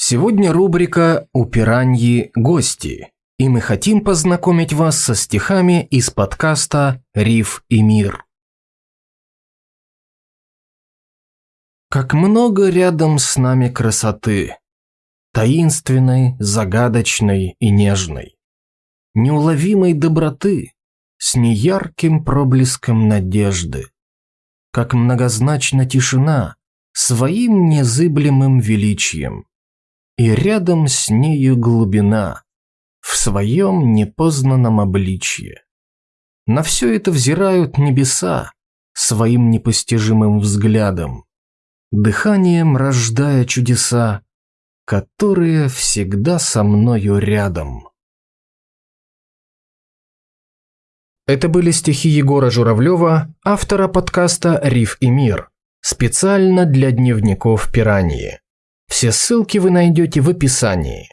Сегодня рубрика «У пираньи гости», и мы хотим познакомить вас со стихами из подкаста «Риф и мир». Как много рядом с нами красоты, таинственной, загадочной и нежной, неуловимой доброты, с неярким проблеском надежды. Как многозначна тишина своим незыблемым величием, и рядом с нею глубина в своем непознанном обличье. На все это взирают небеса своим непостижимым взглядом, дыханием рождая чудеса, которые всегда со мною рядом. Это были стихи Егора Журавлева, автора подкаста «Риф и мир», специально для дневников пираньи. Все ссылки вы найдете в описании.